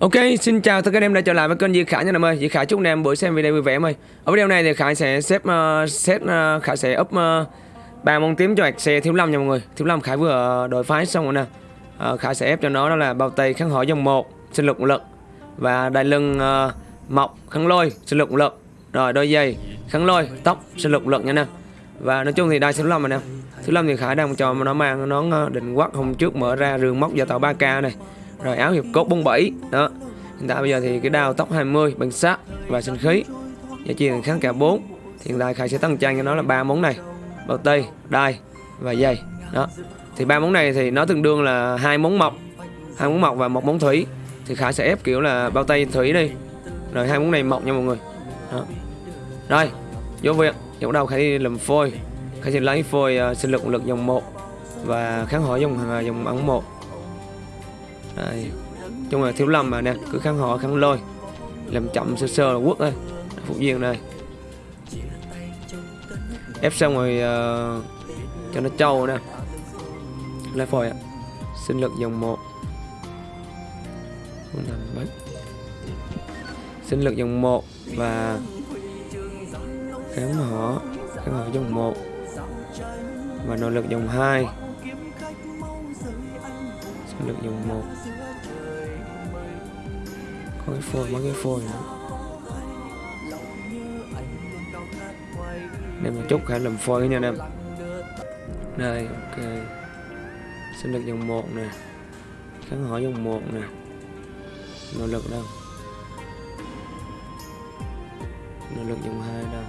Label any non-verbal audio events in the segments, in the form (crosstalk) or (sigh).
Ok, xin chào tất cả anh em đã trở lại với kênh Di Khải nha anh em ơi. Di Khải chúc anh em buổi xem video vui vẻ em ơi. Ở video này thì Khải sẽ xếp uh, set uh, Khải sẽ up uh, ba món tím cho xe thiếu lâm nha mọi người. Thiếu lâm Khải vừa đổi phái xong rồi nè. Uh, Khải sẽ ép cho nó đó là bao tay kháng hỏi dòng 1, sinh lực một lực và đai lưng uh, mọc kháng lôi, sinh lực một lực. Rồi đôi giày kháng lôi, tóc sinh lực một lực nha nè. Và nói chung thì đai thiếu lâm mà nè. Thiếu lâm thì Khải đang cho nó mang nó định quắc hôm trước mở ra rừng móc gia tạo 3K này rồi áo hiệp cốt 47 đó. Hiện tại bây giờ thì cái đao tóc 20 bằng sắt và sinh khí. Giá trị kháng cả 4 hiện tại khai sẽ tăng trang cho nó là ba món này. Bao tay đai và dây đó. Thì ba món này thì nó tương đương là hai món mộc hai món mộc và một món thủy. Thì khai sẽ ép kiểu là bao tay thủy đi. Rồi hai món này mộc nha mọi người đó. rồi vô việc bắt đầu khai đi làm phôi. Khai sẽ lấy phôi uh, sinh lực lực dòng 1 và kháng hỏi dòng uh, dòng ẩn 1 à, chung là thiếu lầm mà nè cứ kháng họ kháng lôi. Làm chậm sơ sơ là quốc thôi phục viên đây ép xong rồi uh, cho nó trâu nè. Lấy phôi ạ. Sinh lực dòng 1 sinh lực dòng 1 và kháng họ kháng họ dòng 1 và nội lực dòng 2 được dùng một. Có cái phôi mấy cái phôi nữa. Nên một chút khả làm phôi nha anh em. Đây, ok. Xin lực dòng một nè. Kháng hỏi dòng một nè. Nỗ lực đâu? Nỗ lực dòng hai đâu?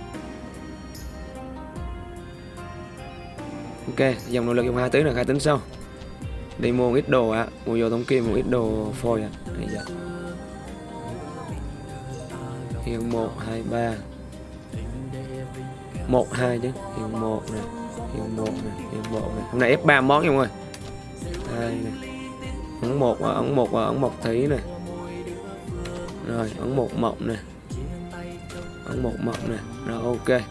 Ok, dòng nỗ lực dòng hai tới là khai tính sau đi mua một ít đồ ạ à. mua vô trong kim một ít đồ phôi ạ à. hiện 1 2 3 1 2 chứ. Hiện 1 nè. Hiện 1 nè. Hiện 1 nè. Hôm nay ép ba món nha mọi người. Đây nè. Ấn một ấn một ấn một thí nè. Rồi, ấn một mộng nè. Ấn một mộng nè. Rồi, ok.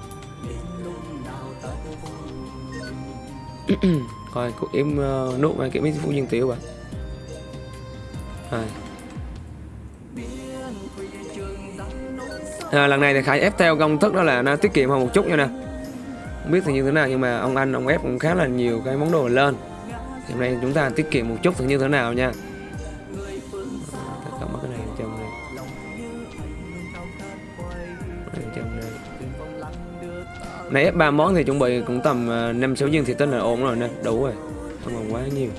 (clears throat) coi cũng em ờ, uh, nút cái mấy phụ nhân tiểu bạn rồi. À, lần này thì khải ép theo công thức đó là nó tiết kiệm hơn một chút nha nè. Không biết thì như thế nào nhưng mà ông anh ông ép cũng khá là nhiều cái món đồ lên. Thì hôm nay chúng ta tiết kiệm một chút thì như thế nào nha. Nãy ba món thì chuẩn bị cũng tầm à, 5-6 viên thì tính là ổn rồi nên đủ rồi. Không còn quá nhiều.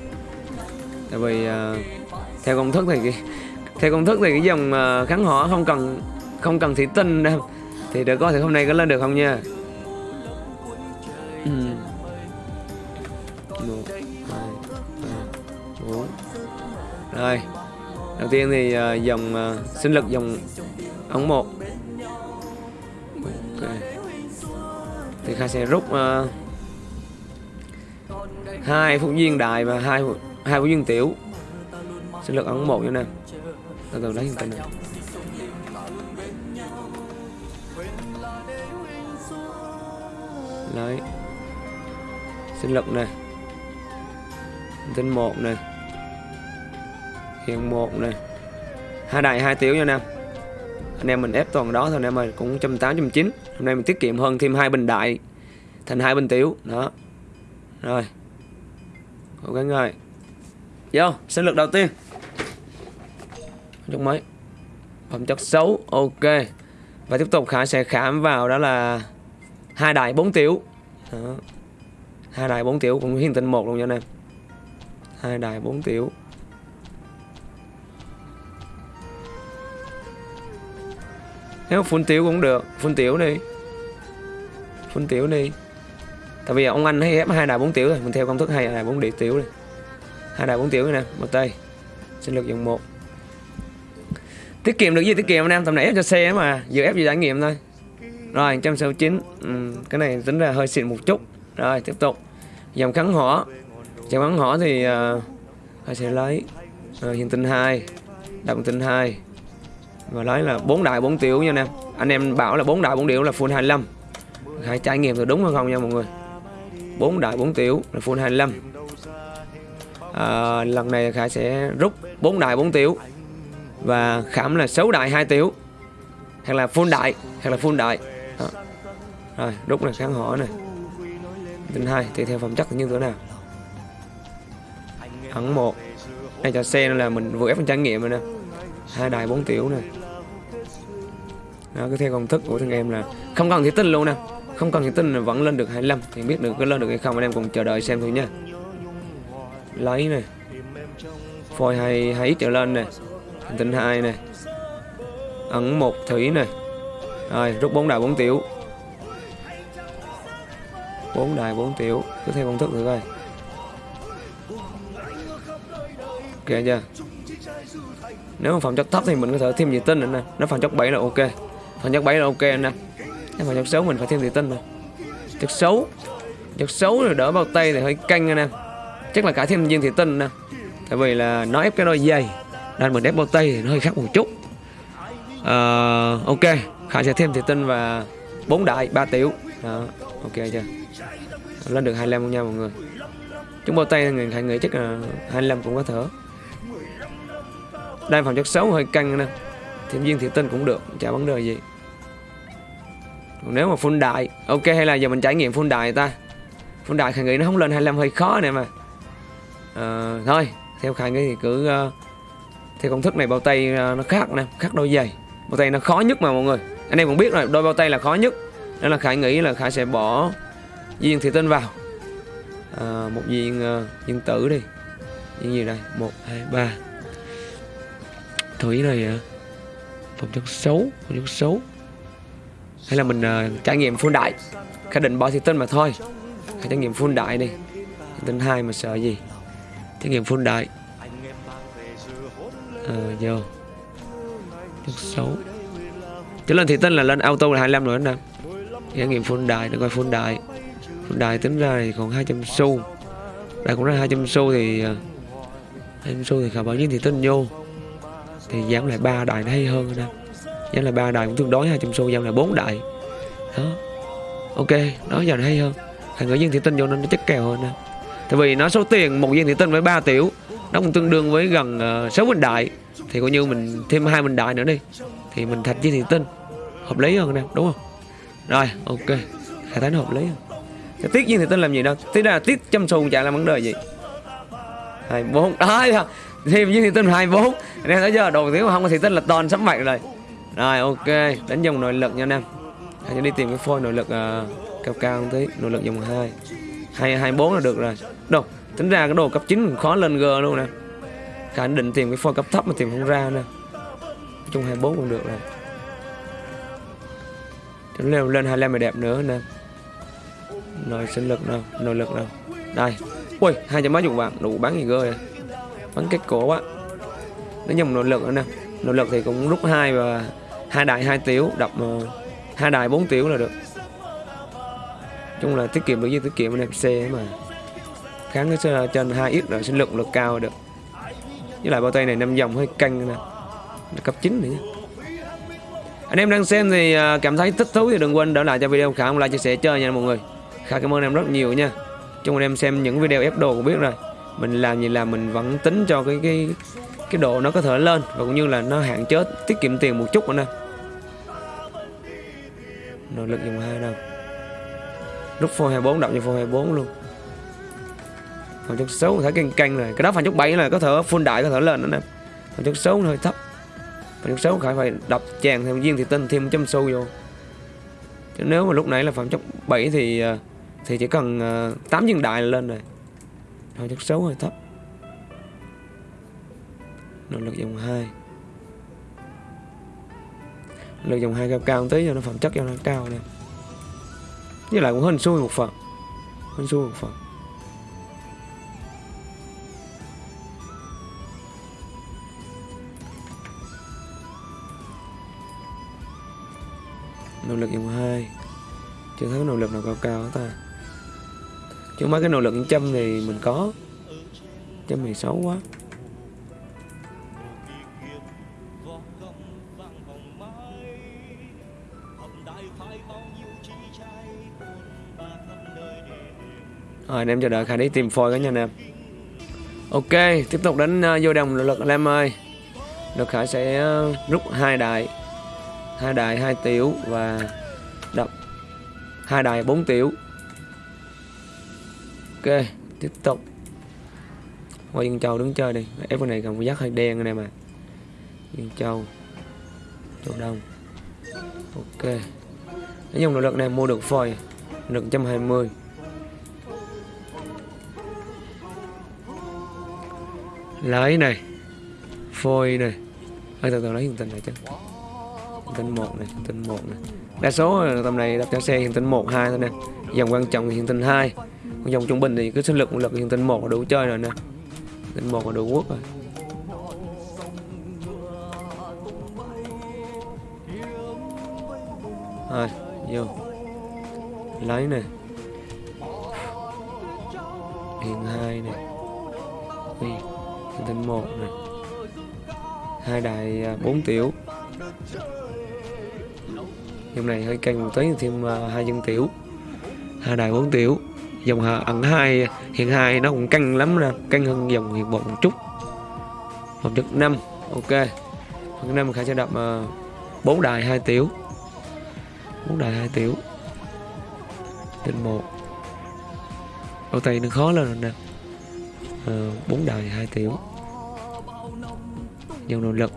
Tại vì uh, theo công thức thì theo công thức thì cái dòng à, kháng hỏa không cần không cần thủy tinh đâu. Thì được coi thì hôm nay có lên được không nha? Ừ. 1, 2, Rồi. Đầu tiên thì dòng sinh lực dòng ống 1 thì Kha sẽ rút uh, hai phút viên đại và hai hai phút viên tiểu. Sinh lực ấn một như nè. Từ từ lấy hình tại này lấy sinh lực này tinh một này hiện một này hai đại hai tiểu nha nam anh em mình ép toàn đó thôi, anh em ơi, cũng trăm tám, trăm chín. Hôm nay mình tiết kiệm hơn thêm hai bình đại, thành hai bình tiểu. Đó. Rồi. Cố gắng rồi. Vô, sinh lực đầu tiên. Chút mấy phẩm chất xấu, ok. Và tiếp tục khả sẽ khám vào đó là hai đại bốn tiểu. Đó. hai đại bốn tiểu cũng hiển tinh một luôn nha anh em. Hai đại bốn tiểu. Nếu phun tiểu cũng được phun tiểu đi. Phun tiểu đi. Tại vì ông anh hay ép hai đại bốn tiểu rồi mình theo công thức hai đại bốn địa tiểu đi. Hai đại bốn tiểu nè một tay. Sinh lực dòng một. Tiết kiệm được gì? Tiết kiệm anh em tầm này ép cho xe mà vừa ép gì trải nghiệm thôi. Rồi 169 ừ, cái này tính ra hơi xịn một chút. Rồi tiếp tục. Dòng kháng hỏa. Dòng kháng hỏa thì uh, sẽ lấy. Uh, hiện tinh 2 động tinh 2 và nói là bốn đại bốn tiểu nha anh em anh em bảo là bốn đại bốn tiểu là full 25 hãy trải nghiệm được đúng hay không nha mọi người. Bốn đại bốn tiểu là full 25 à, lần này Khải sẽ rút bốn đại bốn tiểu và khảm là xấu đại hai tiểu. Hoặc là full đại hoặc là full đại. Đó. rồi rút này kháng hỏi này tinh hai tùy theo phẩm chất như thế nào. Ẩn một. Đây cho xe là mình vừa ép phần trải nghiệm rồi nè. Hai đài bốn tiểu này đó cứ theo công thức của thằng em là không cần thủy tinh luôn nè. Không cần thủy tinh là vẫn lên được 25 thì biết được có lên được hay không. Anh em cùng chờ đợi xem thôi nha. Lấy này phôi hai hai trở lên này tinh hai này ẩn một thủy này rồi, rút bốn đài bốn tiểu. Bốn đài bốn tiểu. Cứ theo công thức thử coi. Ok chưa? Nếu mà phòng chất thấp thì mình có thể thêm gì tinh nữa nè. Nếu phòng chất 7 là ok phẩm chất 7 là ok anh em. Nhưng mà chất xấu mình phải thêm gì tinh rồi. Chất xấu. Chất xấu rồi đỡ bao tay thì hơi canh anh em. Chắc là cả thêm viên thủy tinh nè. Tại vì là nó ép cái đôi dày nên mình ép bao tay thì nó hơi khác một chút. Uh, ok. Khả sẽ thêm thủy tinh và bốn đại ba tiểu. Đó ok chưa? Lên được 25 luôn nha mọi người. Chúng bao tay người hãy nghĩ chắc là 25 cũng có thở. Đây phòng chất xấu hơi căng nè. Thêm viên thủy tinh cũng được chả vấn đề gì nếu mà full đại ok hay là giờ mình trải nghiệm full đại ta? Full đại khải nghĩ nó không lên 25 hơi khó nè mà. À, thôi theo khải nghĩ thì cứ uh, theo công thức này bao tay uh, nó khác nè khác đôi giày. Bao tay nó khó nhất mà mọi người. Anh em cũng biết rồi đôi bao tay là khó nhất. Nên là khải nghĩ là khải sẽ bỏ viên thủy tinh vào. À, một viên uh, viên tử đi. Viên gì đây? Một hai ba. Thủy này à, phẩm chất xấu phẩm chất xấu hay là mình uh, trải nghiệm full đại. Khẳng định bỏ thủy tinh mà thôi. Hãy trải nghiệm full đại đi. Tin hai mà sợ gì? Trải nghiệm full đại. Ờ vô. Chút xấu. Chứ lên thì tin là lên auto là 25 rồi anh em trải nghiệm full đại để coi full đại. Full đại tính ra thì còn 200 xu. Đại cũng ra 200 xu thì ờ, uh, 200 xu thì khả bảo nhiên thì tin vô. Thì giảm lại ba đại nó hay hơn anh em giảm là ba đài cũng tương đối 200 xu giao là bốn đài. Đó. Ok đó giờ này hay hơn. Thằng ở viên thị tinh vô nên nó chắc kèo hơn nè tại vì nó số tiền một viên thị tinh với 3 tiểu nó cũng tương đương với gần ờ, uh, 6 bình đại. Thì coi như mình thêm hai bình đại nữa đi thì mình thạch viên thị tinh. Hợp lý hơn nè đúng không? Rồi ok. Khả thấy nó hợp lý hơn. Tiết viên thị tinh làm gì đâu? Thế ra tiết chăm xù chả làm vấn đề gì. Hai bốn. Đó (laughs) thêm viên thị tinh hai bốn. Nên tới giờ đầu tiếng mà không có thị tinh là toàn sắm mạnh rồi rồi ok. Đánh dòng nội lực nha anh em. Hãy đi tìm cái phôi nội lực uh, cao cao một tí. Nội lực dòng 2 hai. Hai bốn là được rồi. Đâu tính ra cái đồ cấp 9 khó lên g luôn nè. Khả định tìm cái phôi cấp thấp mà tìm không ra nè. Chung 24 cũng được rồi. Chúng lên lên 25 là đẹp nữa nè. Nội sinh lực nào Nội lực nào. Đây. Ui hai trăm mấy chục vàng. Đủ bán gì cơ rồi bắn kết cổ á nó dùng nội lực nữa nè. Nội lực thì cũng rút hai và hai đại hai tiểu đập uh, ờ, hai đại bốn tiểu là được. Chung là tiết kiệm được với tiết kiệm anh em xe mà. Kháng cái xe trên hai ít rồi sinh lượng lực cao được. Với lại bao tay này năm dòng hơi căng nè. Cấp 9 nữa. Anh em đang xem thì ờ, cảm thấy thích thú thì đừng quên đỡ lại cho video khả like chia sẻ chơi nha mọi người. Khả cảm ơn em rất nhiều nha. Chung anh em xem những video ép đồ cũng biết rồi. Mình làm gì làm mình vẫn tính cho cái cái cái độ nó có thể lên và cũng như là nó hạn chế tiết kiệm tiền một chút nữa nè nội lực dùng hai đâu. Lúc phô 24 đọc như phô 24 luôn. Phần chất xấu thấy canh canh này. Cái đó phần chất 7 là có thể full đại, có thể lên nữa nè. Phần chất xấu hơi thấp. Phần chất xấu phải phải đập chàng thêm viên thì tinh thêm châm xu vô. Chứ nếu mà lúc nãy là phẩm chất 7 thì à, thì chỉ cần à, 8 viên đại là lên rồi. Thôi chất xấu hơi thấp. Nội lực dùng 2 Lực dòng hai cao cao một tí cho nó phẩm chất cho nó cao nè Với lại cũng hên xui một phần. Hên xui một phần. Nỗ lực dòng hai, Chưa thấy nỗ lực nào cao cao ta. Chứ mấy cái nỗ lực châm thì mình có. Châm thì xấu quá. Rồi anh em chờ đợi Khải đi tìm phôi cả nha anh em Ok tiếp tục đánh uh, vô đồng lực anh em ơi. Lực khải sẽ uh, rút hai đại hai đại hai tiểu và đập. Hai đại bốn tiểu. Ok tiếp tục. Qua dân châu đứng chơi đi. Ép cái này còn giác hơi đen anh em à dân châu châu đông. Ok. Nói chung nội lực này mua được phôi được 120 lấy này. Phôi này. Hơi từ từ lấy hiện tinh này chứ. Hiện tinh một này hiện tinh một này. Đa số tầm này đặt cho xe hiện tinh một hai thôi nè. Dòng quan trọng thì hiện tinh hai. Dòng trung bình thì cứ sinh lực một lực hiện tinh một là đủ chơi rồi nè. Tinh một là đủ quốc rồi. Rồi vô. Lấy này. Hiện hai này. Ui, hiện tinh một này. Hai đài à, bốn tiểu. Dòng này hơi căng một tí, thêm à, hai dân tiểu. Hai đài bốn tiểu. Dòng hà- ẩn hai, hiện hai nó cũng căng lắm nè, căng hơn dòng hiện một một chút. Hợp chất năm, ok. Hợp năm khả sẽ đập à, bốn đài hai tiểu. Bốn đài hai tiểu. Trên một. Ô tay nó khó lên rồi nè. Ờ, bốn đài hai tiểu nhiều nội lực.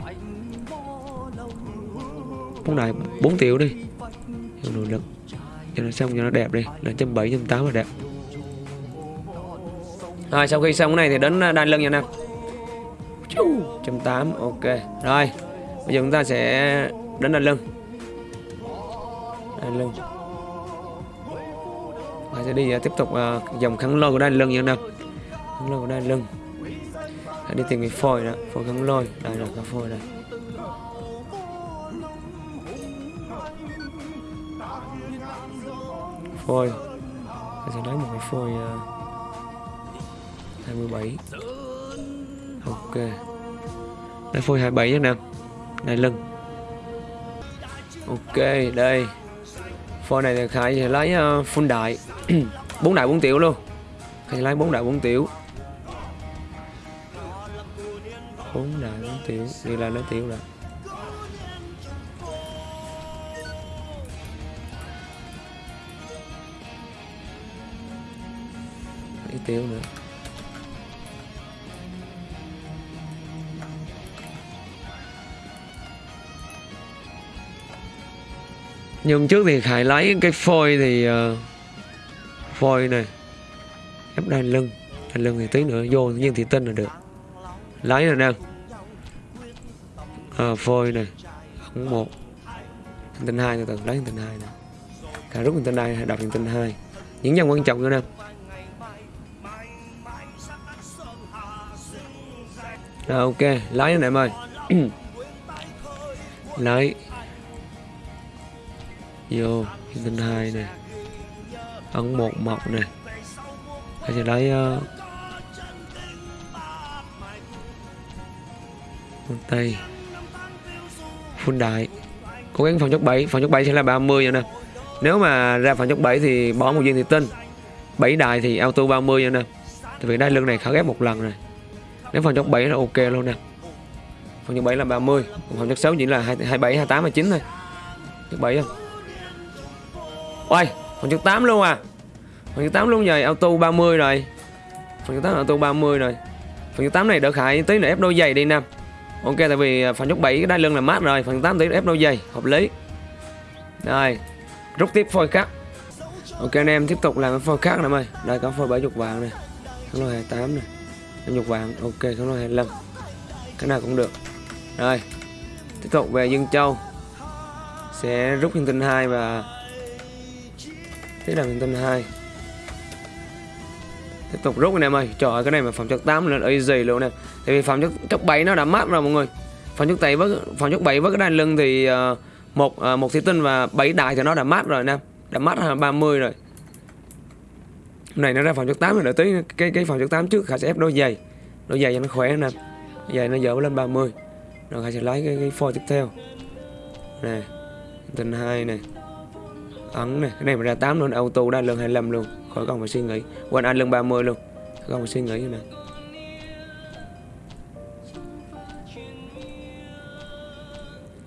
Bốn này bốn triệu đi. Nhiều nội lực. Cho nó xong cho nó đẹp đi. Là trăm bảy trăm tám là đẹp. Rồi, sau khi xong cái này thì đến à, đan lưng nha nam trăm tám, ok. Rồi, bây giờ chúng ta sẽ đến đan lưng. Đan lưng. Và sẽ đi à, tiếp tục à, dòng kháng lôi của đan lưng nha nam kháng lôi của đan lưng. Hãy đi tìm cái phôi đó phôi kháng lôi đây là cái phôi này. Phôi Tôi sẽ lấy một cái phôi uh, 27 ok. Lấy phôi 27 nhé nam Này lưng. Ok đây. Phôi này thì khải sẽ lấy ờ, uh, full đại. (clears throat) 4 đại 4 tiểu luôn. Khải lấy 4 đại 4 tiểu. Khốn nạn tiểu. Đi là lấy tiểu rồi. Lấy tiểu nữa. Nhưng trước thì khải lấy cái phôi thì uh, phôi này ép đai lưng. Đai lưng thì tí nữa vô nhiên thì tin là được lấy rồi nè. À, phôi này ống một. Hành tinh hai từ từ lấy hành tinh hai nè. Cả rút hành tinh hai đọc hành tinh hai. Những dòng quan trọng nữa nè. Rồi ok. Lấy này em ơi. (clears throat) Lấy. Vô hành tinh hai này ấn một mọc này Hãy giờ lấy uh, tay full đại cố gắng phòng chốc 7 phòng chốc 7 sẽ là 30 nha nè nếu mà ra phòng chốc 7 thì bỏ một viên thì tinh 7 đại thì auto 30 nha nè tại vì đai lưng này khá ghép một lần rồi. Nếu phòng chốc 7 là ok luôn nè. Phòng chốc 7 là 30 còn phòng chốc 6 chỉ là 27 28 29 thôi. Chốc 7 không? Ôi, phòng chốc 8 luôn à. Phòng chốc 8 luôn rồi auto 30 rồi. Phòng chốc 8 auto 30 rồi. Phòng chốc 8 này đỡ khải tí nữa ép đôi giày đi nam ok, tại vì à, phần chốt 7 cái đai lưng là mát rồi, phần 8 thì ép đôi giày, hợp lý. Rồi, rút tiếp phôi khác. Ok, anh em tiếp tục làm cái phôi khác nè ơi đây, có phôi 70 vàng này kháng lôi 28 này 50 vàng, ok kháng lôi 25 cái nào cũng được. Rồi, tiếp tục về Dương Châu. Sẽ rút hình tinh 2 và tiếp là hình tinh 2 tiếp tục rút anh em ơi. Trời ơi cái này mà phòng chất 8 là easy luôn nè. Tại vì phòng chất chất 7 nó đã mát rồi mọi người. Phòng chất 7 với phòng chất 7 với cái đai lưng thì uh, một uh, một thủy tinh và 7 đại thì nó đã mát rồi nè. Đã mát 30 rồi. Này nó ra phòng chất 8 rồi đợi tí cái cái phòng chất 8 trước khả sẽ ép đôi giày. Đôi giày cho nó khỏe nè. Giày nó dở lên 30 rồi khả sẽ lấy cái, cái phôi tiếp theo. Nè tinh 2 này ấn này cái này mà ra 8 luôn auto đa lưng 25 luôn khỏi cần phải suy nghĩ quên anh lưng 30 luôn. Không phải suy nghĩ nè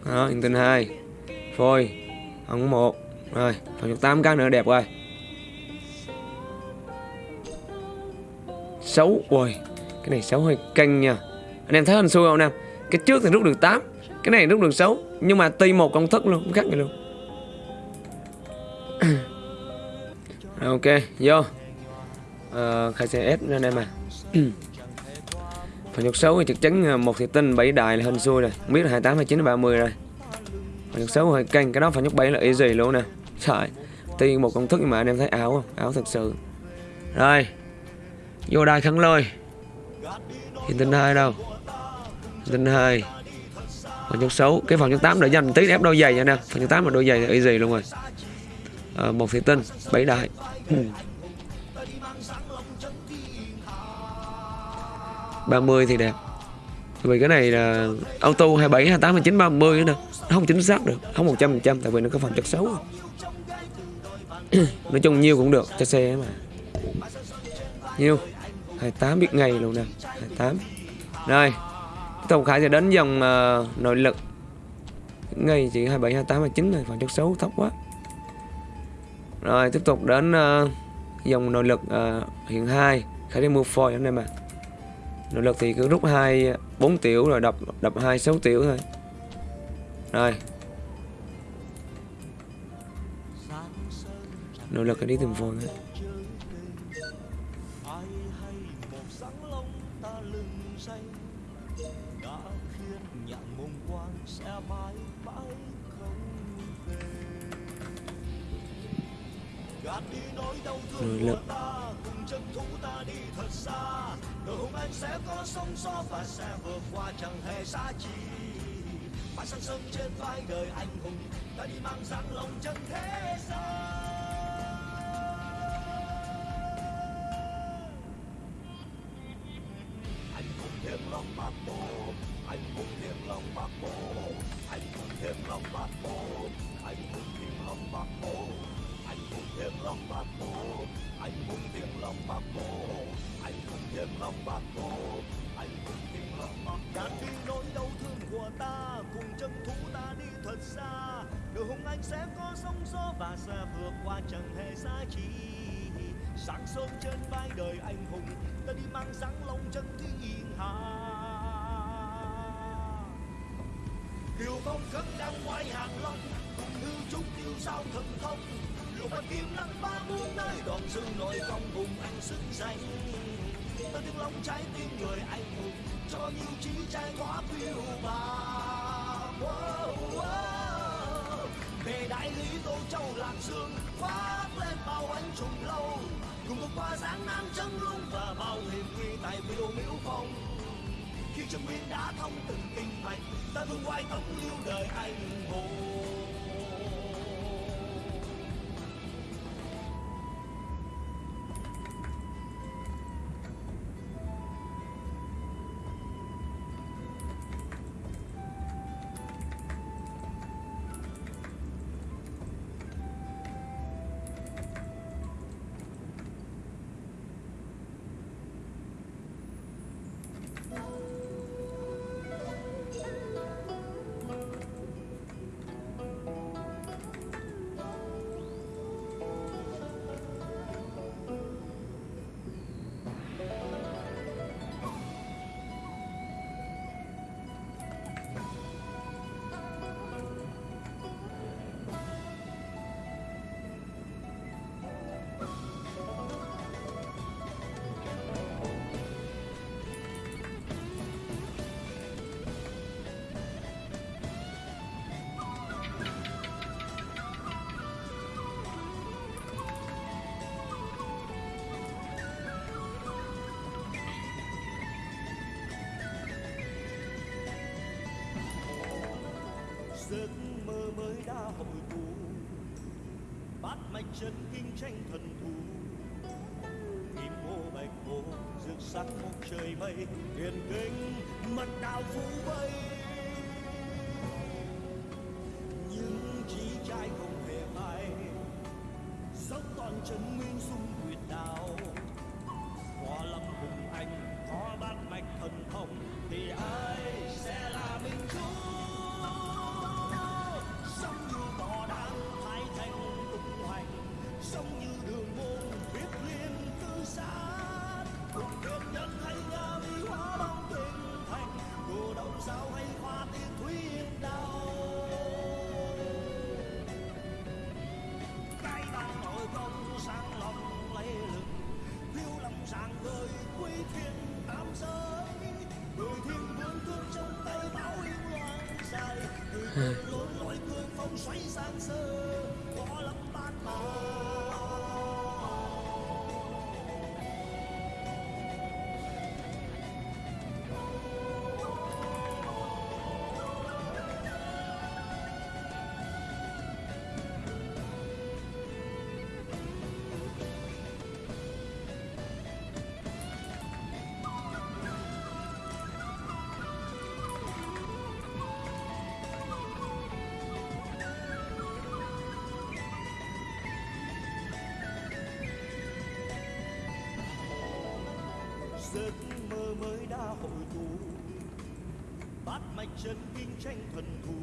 đó hiện tinh hai. Phôi. Ống một. Rồi phần chục tám cái nữa, đẹp rồi. Xấu. Ui, cái này xấu hơi canh nha. Anh em thấy hình xui không, anh em? Cái trước thì rút được 8 cái này rút được 6 nhưng mà tùy một công thức luôn khác vậy luôn. Ok vô. À, khai xe ép lên em à. (clears throat) Phần nhục xấu thì chắc chắn ờ, một thị tinh bảy đại là hình xui rồi. Không biết là 28 29 30 rồi. Phần nhục xấu hơi canh cái đó phần nhục 7 là easy luôn nè. Trời tuy một công thức nhưng mà anh em thấy áo không? Áo thật sự. Rồi vô đai khăn lôi. Hiện tinh hai đâu? Hiện tinh hai. Phần nhục xấu cái phần nhục 8 để dành tí ép đôi giày nha nè phần nhục 8 là đôi giày là easy luôn rồi à, một thị tinh bảy đại. ba mươi thì đẹp. Vì cái này là auto 27, 28, 29, 30 nữa nè. Nó không chính xác được Không 100% tại vì nó có phần chất xấu. (coughs) Nói chung nhiêu cũng được cho xe mà. Nhiêu 28 biết ngày luôn nè 28 Rồi Tổng Khải sẽ đến dòng uh, nội lực. Ngày chỉ 27, 28, 29 này Phần chất xấu thấp quá. Rồi tiếp tục đến uh, dòng nội lực uh, hiện 2 khả đi mua phôi anh em ạ Nội lực thì cứ rút 2 4 tiểu rồi đập đập 2 6 tiểu thôi. Rồi. Nội lực đi tìm phôi thôi chi Mãi sáng sớm trên vai đời anh hùng Ta đi mang dáng lòng chân thế gian bạc anh không thêm lòng bạc bộ anh không thêm lòng bạc gạt đi nỗi đau thương của ta cùng chân thú ta đi thật xa đời hùng anh sẽ có sóng gió và sẽ vượt qua chẳng hề xa chi sáng sớm trên vai đời anh hùng ta đi mang dáng lòng chân thiên hạ điều phong khắc đang ngoài hàng long cùng hư trúc yêu sao thần thông lục tiềm năng ba muôn nơi đoạn dư nội công hùng anh sức danh. Ta tiếng lòng trái tim người anh hùng, cho nhiều trí trai quá phiêu bạt về đại lý tô châu lạc dương, khoác lên bao anh trùng lâu. Cùng vượt qua giáng nam chân lung và bao hiểm nguy tại miêu miễu phong. Khi chân biên đã thông từng kinh mạch, ta vươn quay tổng lưu đời anh hùng. Tranh thần thù kim mô bạch hồ rực sắc một trời mây huyền kinh mật đạo phú vây. Nhưng chỉ trai không hề hay dốc toàn chân nguyên dung huyệt đạo. Hòa lâm hùng anh có bát mạch thần thông, thì ai sẽ là giấc mơ mới đã hội tụ. Bát mạch chân kinh tranh thần thù.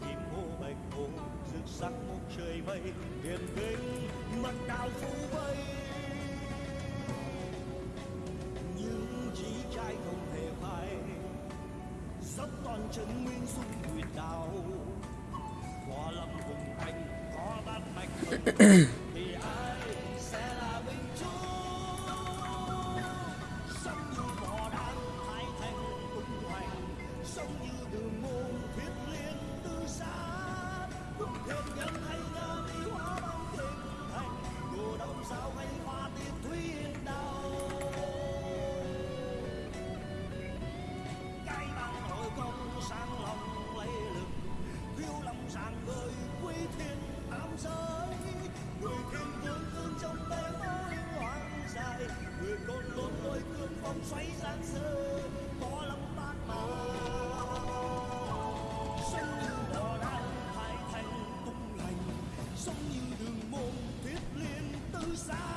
Kim hồ bạch hồ rực sáng một trời mây, hiền kinh, mặt đào phú vây. Nhưng chí trai không thể phai, dốc toàn chân nguyên dung nguyệt đạo. Hoa lâm hùng thành, có bát mạch (clears throat) suicide.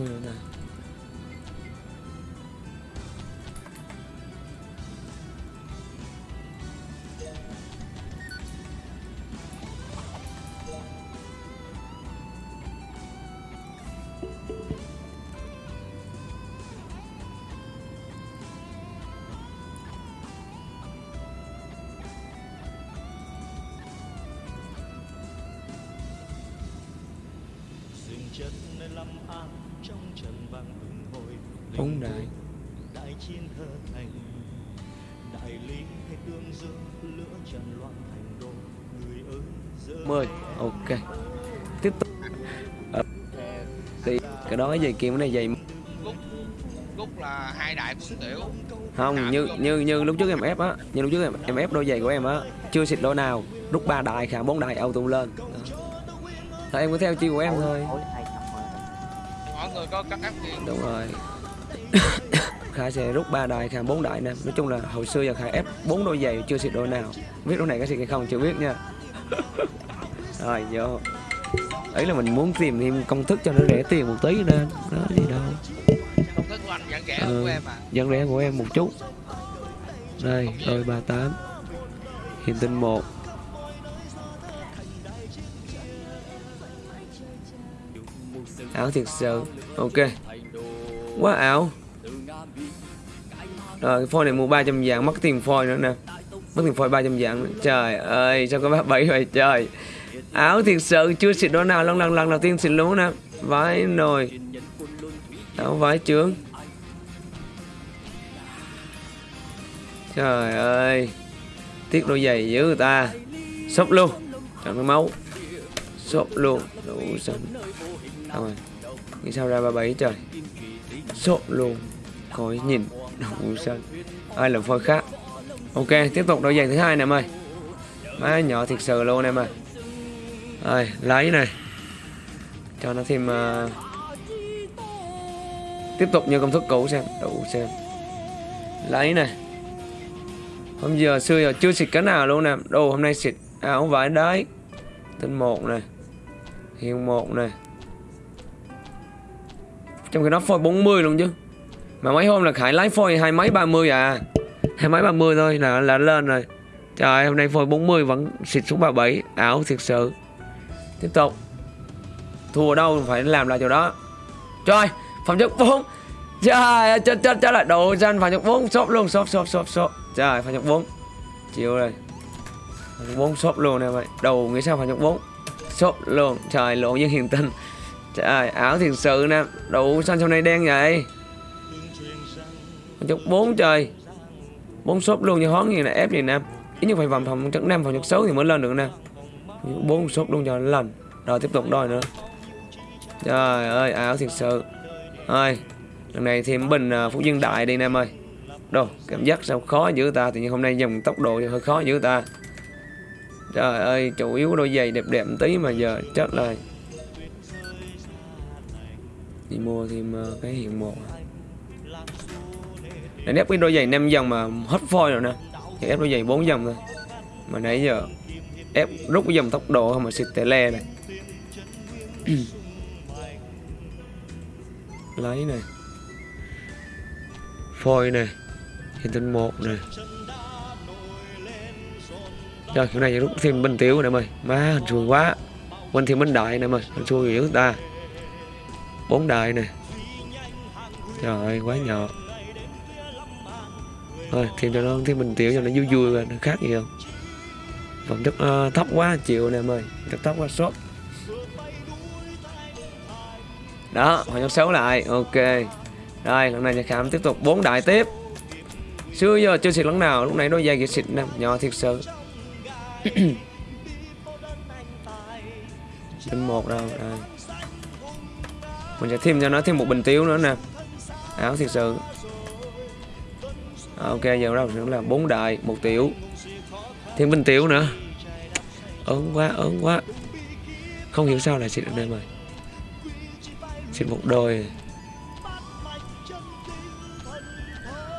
Mười nữa Phóng đại đại chiến thơ thành. Đại lý hay tương dương lửa trần loạn thành đô. Người ơi giờ 10 Ok. Tiếp tục. Ờ, Thì cái đó giày kim cái này giày Gúc Gúc là hai đại quân tiểu. Không như như như lúc trước em ép á như lúc trước em, em ép đôi giày của em á chưa xịt đôi nào. Rút ba đại khả bốn đại auto lên. Đó. Thôi em cứ theo chiêu của em thôi có cắt áp gì? Đúng rồi. (coughs) Khả sẽ rút ba đại khả bốn đại nè. Nói chung là hồi xưa giờ khả ép bốn đôi giày chưa xịt đôi nào. Biết đôi này có xịt hay không chưa biết nha. (laughs) Rồi vô. Ấy là mình muốn tìm thêm công thức cho nó rẻ tiền một tí nên đó gì đâu. Công thức của anh vẫn rẻ hơn của em à? rẻ của em một chút. Đây đôi 38 hiền tinh 1 ảo thiệt sự. Ok. Quá ảo. Rồi, cái phôi này mua 300 vàng, mất tiền phôi nữa nè. Mất tiền phôi 300 vàng nữa. trời ơi, sao có bác bảy vậy? Trời. Ảo thiệt sự, chưa xịt đó nào. Lần lần lần đầu tiên xịt luôn nè. Vãi nồi. Áo vãi trướng. Trời ơi. Tiếc đôi giày dữ người ta. Sốc luôn. Chẳng có máu xộp luôn. Đủ xanh Xong rồi. Nghĩ sao ra 37 trời? Xộp luôn. Coi nhìn. Đủ xanh Ai là phôi khác? Ok tiếp tục đôi giày thứ hai nè em ơi. Má nhỏ thiệt sự luôn em ơi. Rồi lấy này Cho nó thêm uh, Tiếp tục như công thức cũ xem. Đủ xem. Lấy này Hôm giờ xưa giờ chưa xịt cái nào luôn nè. Đồ hôm nay xịt. À, Áo vải đấy. Tinh một này Hiền một này Trong khi nó phôi 40 luôn chứ. Mà mấy hôm là khải lái phôi hai mấy ba mươi à. Hai mấy ba mươi thôi là là lên rồi. Trời hôm nay phôi 40 vẫn xịt xuống 37 ảo thiệt sự. Tiếp tục. Thua đâu phải làm lại chỗ đó. Trời phẩm chất 4 trời ơi, chết chết chết lại đồ danh phẩm chất 4 shop luôn shop shop shop shop trời phẩm chất 4 chịu rồi. 4 shop luôn nè mày. Đầu nghĩ sao phẩm chất 4 sốt luôn. Trời, lộn với hiền tinh trời, ảo thiệt sự nè. Đủ xanh trong này đen vậy? Chục bốn trời. Bốn shop luôn như hón như là ép gì nè. Ít nhất phải vòng phòng chất năm phòng chất 6 thì mới lên được nè. Bốn shop luôn cho lần rồi, tiếp tục đòi nữa. Trời ơi, ảo thiệt sự. Ơi Lần này thêm bình à, Phú Dương Đại đi Nam ơi. Đồ, cảm giác sao khó dữ ta? Thì như hôm nay dùng tốc độ hơi khó dữ ta. Trời ơi, chủ yếu đôi giày đẹp đẹp tí mà giờ chết rồi. Đi mua thêm ờ, cái hiện một. Để ép cái đôi giày 5 dòng mà hết phôi rồi nè. Thì ép đôi giày 4 dòng thôi. Mà nãy giờ ép rút cái dòng tốc độ không mà xịt tè le này. (clears throat) Lấy này. Phôi này. Hiện tinh một này rồi kiểu này rút thêm bên tiểu này mày. Má hình xui quá. Quên thêm bên đại này mày. Hình xui dữ ta. Bốn đại này trời ơi quá nhỏ thôi thêm cho nó thêm bình tiểu cho nó vui vui rồi nó khác gì không? Phẩm chất uh, thấp quá chịu nè mày. Chất thấp quá sốt. Đó họ nhắc xấu lại. Ok. Rồi lần này nhà khám tiếp tục. Bốn đại tiếp. Xưa giờ chưa xịt lần nào lúc này đôi dài kia xịt nè. Nhỏ thiệt sự. (coughs) tinh một đâu đây mình sẽ thêm cho nó thêm một bình tiếu nữa nè. Áo thiệt sự. Ok giờ đâu nữa là bốn đại một tiểu. Thêm bình tiểu nữa. Ớn quá ớn quá. Không hiểu sao lại xịt được đây mà. Xịt một đôi.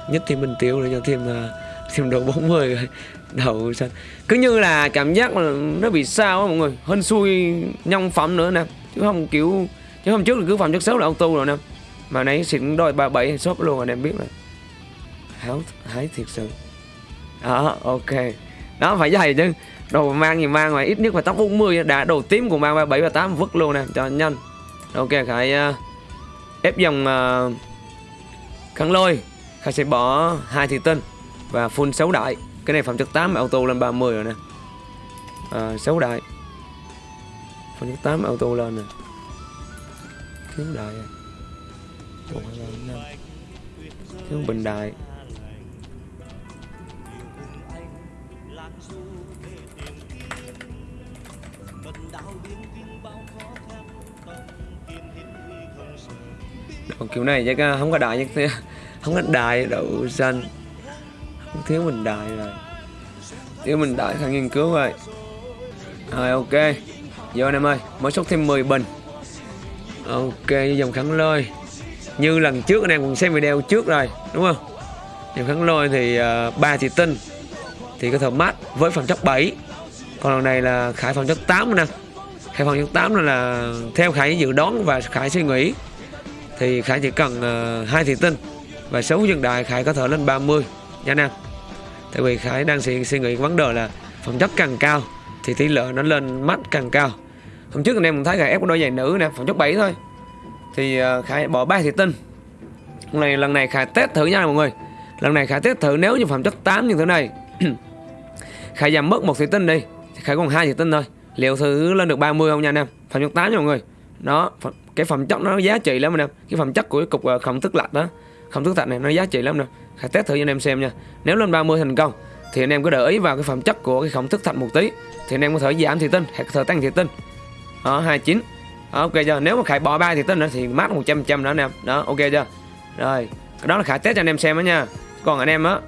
Nhất thêm bình tiểu nữa cho thêm uh, thêm đồ 40 rồi đầu sân cứ như là cảm giác là nó bị sao á mọi người. Hên xui nhông phẩm nữa nè. Chứ không kiểu chứ hôm trước là cứ phẩm chất xấu là auto rồi nè. Mà nãy xịn đôi ba bảy shop luôn rồi em biết rồi háo hái thiệt sự. Đó ok. Đó phải dày chứ. Đồ mang gì mang mà ít nhất phải tóc 40 đã đồ tím của mang 37 và 8 vứt luôn nè cho nhanh. Ok khải uh, ép dòng uh, khăn lôi. Khải sẽ bỏ hai thị tinh và full 6 đại cái này phạm chất 8 auto lên 30 rồi nè. Ờ, à, 6 đại Phạm chất 8 auto lên nè. 9 đại à. một hai thiếu bình đại còn kiểu này chắc à, không có đại nhất thế không có đại đậu xanh thiếu mình đại rồi. Thiếu mình đại thằng nghiên cứu rồi rồi ok. Vô anh em ơi mới xuất thêm 10 bình. Ok dòng khẳng lôi. Như lần trước anh em cũng xem video trước rồi đúng không? Dòng khẳng lôi thì à, uh, thì tinh thì có thể mát với phần chất 7 còn lần này là khải phần chất 8 nè khải phần chất 8 là, là theo khải dự đoán và khải suy nghĩ thì khải chỉ cần uh, hai thị tinh. Và số dân đại khải có thể lên 30 Dạ nha nam. tại vì khải đang suy, suy nghĩ vấn đề là phẩm chất càng cao thì tỷ lệ nó lên mắt càng cao. Hôm trước anh em cũng thấy khải ép đôi giày nữ nè phẩm chất 7 thôi. Thì ờ, khải bỏ ba thị tinh lần này lần này khải test thử nha mọi người. Lần này khải test thử nếu như phẩm chất 8 như thế này. (clears throat) Khải giảm mất một thị tinh đi. Thì khải còn hai thị tinh thôi. Liệu thử lên được 30 không nha anh em? Phẩm chất 8 nha mọi người. Đó cái phẩm chất nó giá trị lắm anh em. Cái phẩm chất của cái cục ờ, uh, không tức lạch đó. Không thức thạch này nó giá trị lắm nè hãy test thử cho anh em xem nha. Nếu lên 30 thành công thì anh em cứ để ý vào cái phẩm chất của cái khổng thức thạch một tí. Thì anh em có thể giảm thị tinh hoặc có thể tăng thị tinh. Đó 29 đó, ok chưa? Nếu mà khải bỏ ba thị tinh nữa thì mát 100 trăm nữa anh em. Đó ok chưa? Rồi đó là khải test cho anh em xem đó nha. Còn anh em á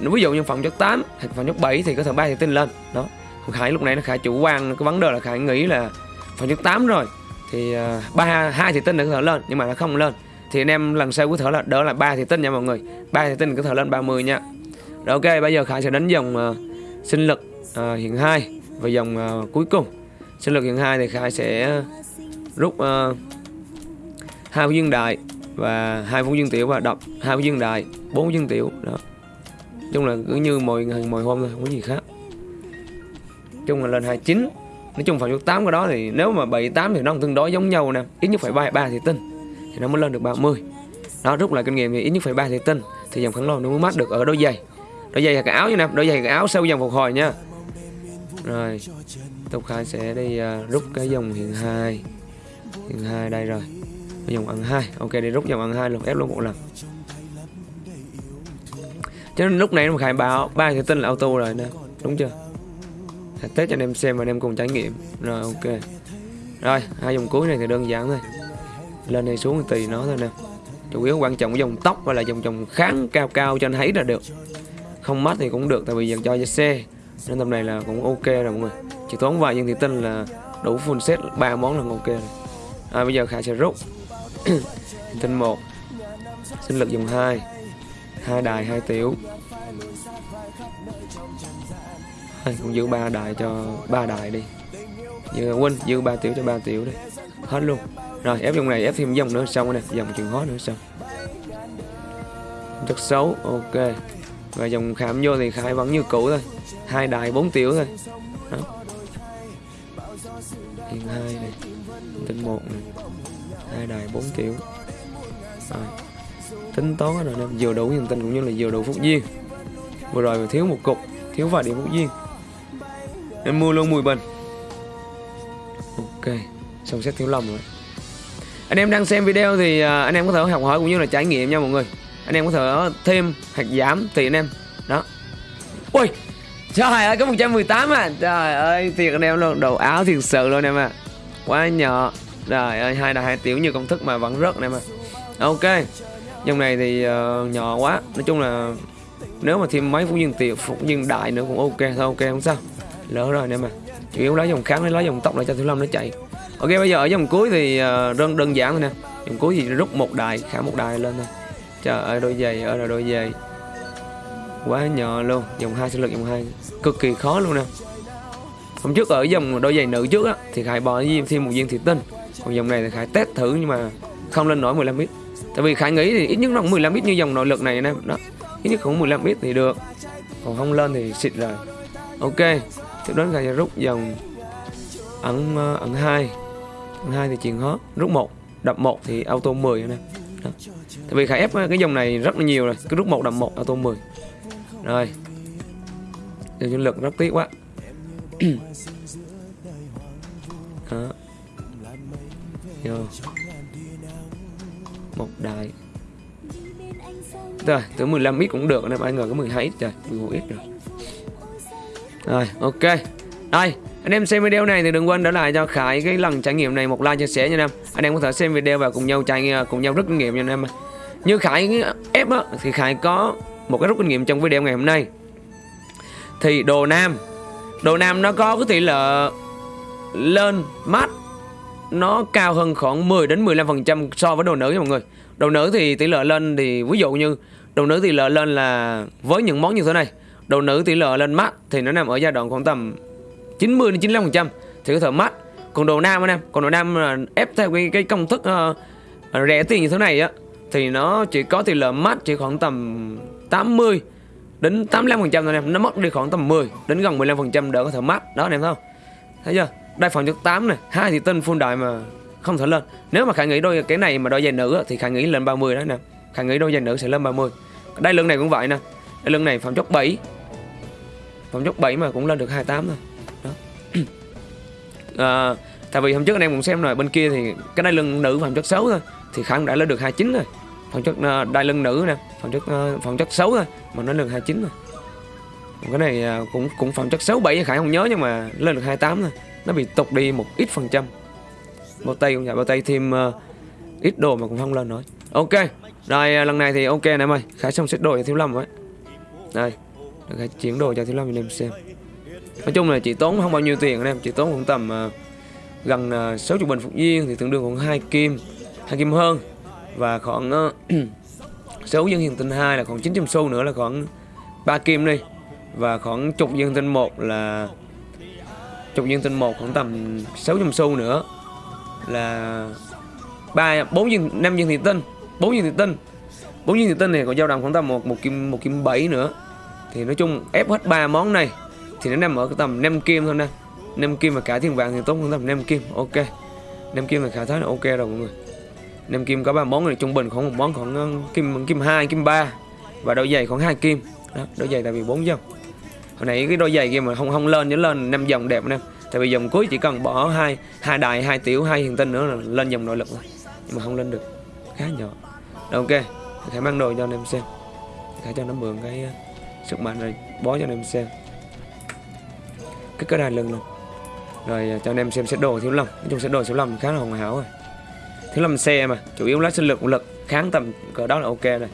ví dụ như phẩm chất 8 hoặc phẩm chất 7 thì có thể ba thị tinh lên. Đó khải lúc này nó khải chủ quan cái vấn đề là khải nghĩ là phẩm chất 8 rồi thì uh, ba hai thị tinh được có thể lên nhưng mà nó không lên thì anh em lần sau có thể là đỡ là ba thì tinh nha mọi người. Ba thì tinh có thể lên 30 nha. Rồi ok bây giờ khải sẽ đánh dòng uh, ờ, sinh lực ờ, uh, hiện hai và dòng uh, ờ, cuối cùng. Sinh lực hiện hai thì khải sẽ rút uh, hai viên đại và hai phút dương tiểu và đọc hai phút dương đại bốn dương tiểu. Đó. Chung là cứ như mọi ngày mọi hôm thôi không có gì khác. Chung là lên 29 nói chung phần số 8 cái đó thì nếu mà 78 thì nó tương đối giống nhau nè. Ít nhất phải 3 ba thì tinh thì nó mới lên được 30 đó rút lại kinh nghiệm thì ít nhất phải 3 thì tinh thì dòng kháng lon nó mới mát được ở đôi giày. Đôi giày là cái áo như nè đôi giày là cái áo sau dòng phục hồi nha. Rồi tục khai sẽ đi uh, rút cái dòng hiện hai. Hiện hai đây rồi. Cái dòng ăn hai. Ok đi rút dòng ăn hai luôn ép luôn một lần. Cho nên lúc này nó khai báo ba thì tinh là auto rồi nè. Đúng chưa? Test cho anh em xem và anh em cùng trải nghiệm. Rồi ok. Rồi hai dòng cuối này thì đơn giản thôi lên hay xuống tùy nó thôi nè. Chủ yếu quan trọng cái dòng tóc và là dòng dòng kháng cao cao cho anh thấy là được. Không mắt thì cũng được tại vì dành cho xe nên tầm này là cũng ok rồi mọi người. Chỉ tốn vài viên thì tinh là đủ full set ba món là ok rồi. À, bây giờ khả sẽ rút. (coughs) Tinh một. Sinh lực dùng hai. Hai đài hai tiểu. À, cũng giữ ba đài cho ba đài đi. Giữ quên giữ ba tiểu cho ba tiểu đi. Hết luôn rồi, ép dòng này, ép thêm dòng nữa, xong rồi nè dòng chuyển hóa nữa, xong. Rất xấu, ok. Và dòng khám vô thì khai vẫn như cũ thôi. Hai đài bốn tiểu thôi. Đó. Hiện hai này, tính một này. Hai đài bốn tiểu. Rồi. Tính toán rồi nè, vừa đủ nhân tinh cũng như là vừa đủ phúc duyên. Vừa rồi mà thiếu một cục, thiếu vài điểm phúc duyên. Em mua luôn 10 bình. Ok, xong xét thiếu lòng rồi anh em đang xem video thì à, anh em có thể học hỏi cũng như là trải nghiệm nha mọi người. Anh em có thể thêm hoặc giảm tùy anh em. Đó. Ui trời ơi có 118 à. Trời ơi thiệt anh em luôn đồ áo thiệt sự luôn em à quá nhỏ. Trời ơi hai là hai tiểu như công thức mà vẫn rớt em à ok dòng này thì uh, nhỏ quá. Nói chung là nếu mà thêm mấy phút nhân tiểu phút nhân đại nữa cũng ok thôi ok không sao. Lỡ rồi em à chủ yếu lấy dòng kháng lấy lấy dòng tóc lại cho thứ lâm nó chạy ok bây giờ ở dòng cuối thì uh, đơn đơn giản thôi nè. Dòng cuối thì rút một đài khả một đài lên thôi. Trời ơi đôi giày ở là đôi giày. Quá nhỏ luôn. Dòng hai sinh lực dòng hai. Cực kỳ khó luôn nè. Hôm trước ở dòng đôi giày nữ trước á thì khải bỏ thêm một viên thủy tinh. Còn dòng này thì khải test thử nhưng mà không lên nổi 15 lít tại vì khải nghĩ thì ít nhất nó cũng 15 lít như dòng nội lực này nè. Đó ít nhất cũng 15 lít thì được. Còn không lên thì xịt rồi. Ok tiếp đến khải sẽ rút dòng ẩn ẩn ờ, hai. 2 thì chuyện hot rút một, đập một thì auto 10 nè. Đó. tại vì khải ép, cái dòng này rất là nhiều rồi, cứ rút một, đập một, auto 10 rồi. Điều nhân lực rất tiếc quá. (clears throat) Đó. Vô. Một đại. Rồi tới 15 ít cũng được anh em ai ngờ có 12 ít, trời 11 ít rồi. Rồi, ok. Đây anh em xem video này thì đừng quên để lại cho Khải cái lần trải nghiệm này một like chia sẻ nha anh em. Anh em có thể xem video và cùng nhau trải à, cùng nhau rút kinh nghiệm nha anh em như Khải ép á thì Khải có một cái rút kinh nghiệm trong video ngày hôm nay. Thì đồ nam đồ nam nó có cái tỷ lệ lên mát nó cao hơn khoảng 10 đến 15% so với đồ nữ nha mọi người. Đồ nữ thì tỷ lệ lên thì ví dụ như đồ nữ tỷ lệ lên là với những món như thế này, đồ nữ tỷ lệ lên mát thì nó nằm ở giai đoạn khoảng tầm 90 đến 95% thì có thể mát. Còn đồ nam anh em, còn đồ nam là ép theo cái, cái công thức uh, rẻ tiền như thế này á thì nó chỉ có tỷ lệ mát chỉ khoảng tầm 80 đến 85% thôi anh em, nó mất đi khoảng tầm 10 đến gần 15% đỡ có thể mát. Đó anh em thấy không? Thấy chưa? đây phòng chất 8 này. Hai thì tinh full đại mà không thể lên. Nếu mà khả nghĩ đôi cái này mà đôi giày nữ thì khả nghĩ lên 30 đó nè. Khả nghĩ đôi giày nữ sẽ lên 30 đây lưng này cũng vậy nè. Đây lưng này phòng chốc 7 phòng chốc 7 mà cũng lên được 28 thôi à, tại vì hôm trước anh em cũng xem rồi bên kia thì cái đai lưng nữ phòng chất xấu thôi thì khả đã lên được 29 rồi. Phòng chất uh, đai lưng nữ nè phòng chất uh, phòng chất xấu thôi mà nó lên được 29 rồi. Cái này uh, cũng cũng phòng chất 6 7 khải không nhớ nhưng mà lên được 28 thôi. Nó bị tụt đi một ít phần trăm. Bao tay cũng vậy bao tay thêm uh, ít đồ mà cũng không lên nữa ok rồi uh, lần này thì ok em ơi. Khải xong xếp đồ cho thiếu lâm rồi. Đây khải chuyển đồ cho thiếu lâm cho anh em xem nói chung là chỉ tốn không bao nhiêu tiền anh em. Chỉ tốn khoảng tầm uh, gần à, uh, 60 bình phục viên thì tương đương khoảng hai kim hai kim hơn. Và khoảng uh, 6 dân hiện tinh 2 là khoảng 900 xu nữa là khoảng 3 kim đi. Và khoảng chục dân tinh một là chục viên tinh một khoảng tầm 600 xu nữa là ba bốn viên năm viên thị tinh bốn viên thị tinh. Bốn viên thị tinh này còn dao động khoảng tầm một một kim một kim bảy nữa. Thì nói chung ép hết ba món này thì nó nằm ở cái tầm 5 kim thôi nè. 5 kim mà cả thiên vàng thì tốt hơn tầm 5 kim ok. 5 kim là khả thái là ok rồi mọi người. 5 kim có ba món này trung bình khoảng một món khoảng ờ, kim kim 2 kim 3 và đôi giày khoảng 2 kim. Đó đôi giày tại vì 4 dòng. Hồi nãy cái đôi giày kia mà không không lên nhớ lên năm dòng đẹp nè. Tại vì dòng cuối chỉ cần bỏ hai hai đài hai tiểu hai hiền tinh nữa là lên dòng nội lực thôi nhưng mà không lên được. Khá nhỏ. Đó, ok. Khải mang đồ cho anh em xem. Khải cho nó mượn cái ờ, sức mạnh rồi bó cho anh em xem cái cơ đai lưng luôn rồi à, cho anh em xem xét đồ thiếu lâm nói chung xét đồ thiếu lâm khá là hoàn hảo rồi thiếu lâm xe mà chủ yếu lái sinh lực lực kháng tầm cỡ đó là ok rồi.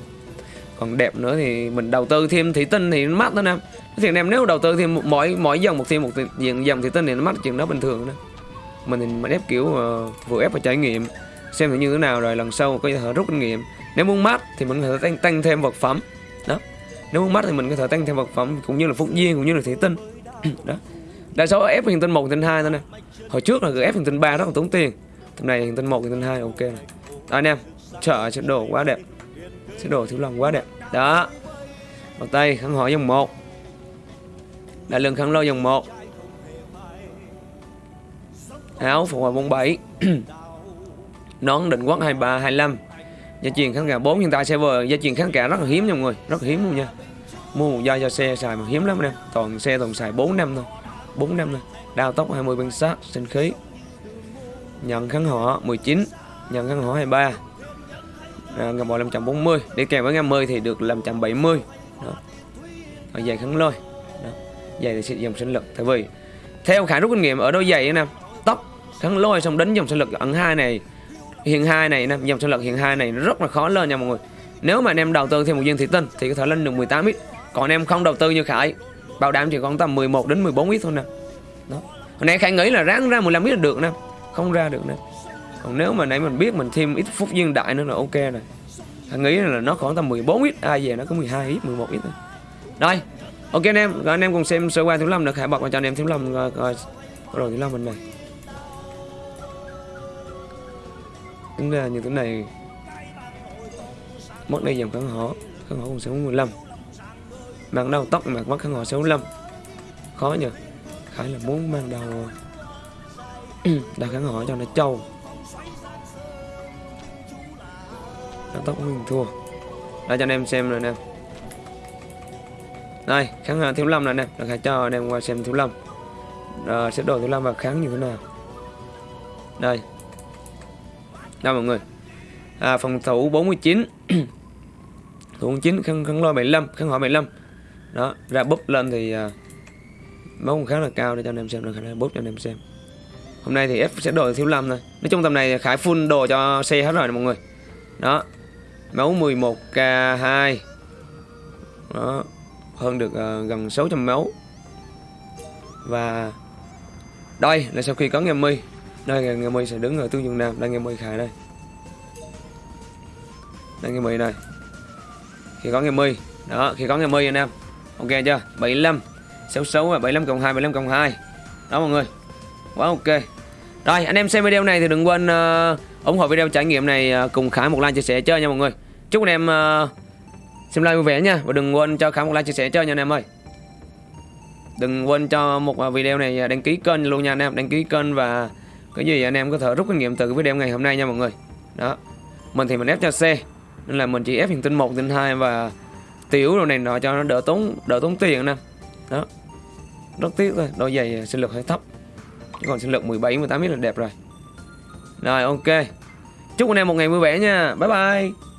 Còn đẹp nữa thì mình đầu tư thêm thủy tinh thì nó mắc thôi nè. Thì anh em nếu đầu tư thêm mỗi mỗi dòng một thêm một diện dòng thủy tinh thì nó mắc chuyện đó bình thường đó. Mình thì mình ép kiểu uh, vừa ép và trải nghiệm xem thử như thế nào rồi lần sau có thể rút kinh nghiệm. Nếu muốn mát thì mình có thể tăng, tăng thêm vật phẩm. Đó. Nếu muốn mát thì mình có thể tăng thêm vật phẩm cũng như là phúc duyên cũng như là thủy tinh. (clears throat) Đó đa số ép hình tinh một hình tinh hai thôi nè? Hồi trước là ép hình tinh ba rất là tốn tiền. Tầm này hình tinh một hình tinh hai, ok này đó, anh em chợ sẽ đồ quá đẹp. Sẽ đồ thiếu lòng quá đẹp. Đó. Đầu tay khăn hỏi dòng một. Đại lượng khăn lôi dòng một. Áo phục hồi 47 (clears throat) nón định quán 23 25 gia truyền kháng cả 4 hiện tại server gia truyền kháng cả rất là hiếm nha mọi người. Rất là hiếm luôn nha. Mua một dây cho xe xài mà hiếm lắm anh em toàn xe toàn xài 4 năm thôi. 4 năm thôi Đào tốc 20 bằng sát sinh khí. Nhận kháng họ 19 nhận kháng họ 23 à, ngầm bò 540 đi kèm với ngầm 10 thì được 570 đó. Ở giày kháng lôi. Đó. giày thì sẽ dòng sinh lực tại vì. Theo khả rút kinh nghiệm ở đôi giày nè tóc kháng lôi xong đến dòng sinh lực ẩn hai này hiện hai này nè dòng sinh lực hiện hai này rất là khó lên nha mọi người. Nếu mà anh em đầu tư thêm một viên thủy tinh thì có thể lên được 18 ít còn em không đầu tư như khải bảo đảm chỉ còn tầm 11 đến 14 ít thôi nè. Đó. Hồi nãy khải nghĩ là ráng ra 15 ít là được nè. Không ra được nè. Còn nếu mà nãy mình biết mình thêm ít phút viên đại nữa là ok rồi. Khải nghĩ là nó khoảng tầm 14 ít ai về nó có 12 ít 11 ít thôi. Rồi ok anh em. Rồi anh em cùng xem sơ qua thứ năm được khải bật vào cho anh em thứ năm rồi, rồi, rồi thứ năm mình này. Tính ra như thế này. Mất đây dòng kháng họ kháng họ cũng sẽ 15 mang đầu tóc mà mất kháng họ 65 khó nhỉ? khải là muốn mang đầu đầu kháng hò cho nó trâu. Đầu tóc mình thua đây cho anh em xem rồi nè. Đây kháng hò thiếu lâm này nè. Đang khai cho anh em qua xem thiếu lâm. Sẽ đồ thiếu lâm và kháng như thế nào. Đây. Đây mọi người. À, phòng thủ 49 (clears throat) thủ 49 khăn khăn lôi 75 khăn hỏi 75 đó ra búp lên thì à, máu cũng khá là cao để cho anh em xem được khả năng búp cho anh em xem. Hôm nay thì F sẽ đổi thiếu lâm thôi. Nói chung tầm này khải full đồ cho xe hết rồi nè mọi người. Đó máu 11k2 đó hơn được uh, gần 600 máu. Và đây là sau khi có nghe mi đây là nghe mi sẽ đứng ở tương dương nam. Đây nghe mi khải đây. Đây nghe mi này khi có nghe mi đó khi có nghe mi anh em ok chưa? 75 66 và 75 cộng 2 75 cộng 2 đó mọi người. Quá ok. Rồi anh em xem video này thì đừng quên uh, ủng hộ video trải nghiệm này uh, cùng Khải một like chia sẻ chơi nha mọi người. Chúc anh em uh, xem like vui vẻ nha. Và đừng quên cho Khải một like chia sẻ chơi nha anh em ơi. Đừng quên cho một video này đăng ký kênh luôn nha anh em. Đăng ký kênh và cái gì anh em có thể rút kinh nghiệm từ cái video ngày hôm nay nha mọi người. Đó. Mình thì mình ép cho xe nên là mình chỉ ép hiện tinh 1, tin 2 và tiểu đồ này nọ cho nó đỡ tốn đỡ tốn tiền nè. Đó. Rất tiếc thôi, đôi giày à, sinh lực hơi thấp. Chứ còn sinh lực 17 18 mét là đẹp rồi. Rồi, ok. Chúc anh em một ngày vui vẻ nha. Bye bye.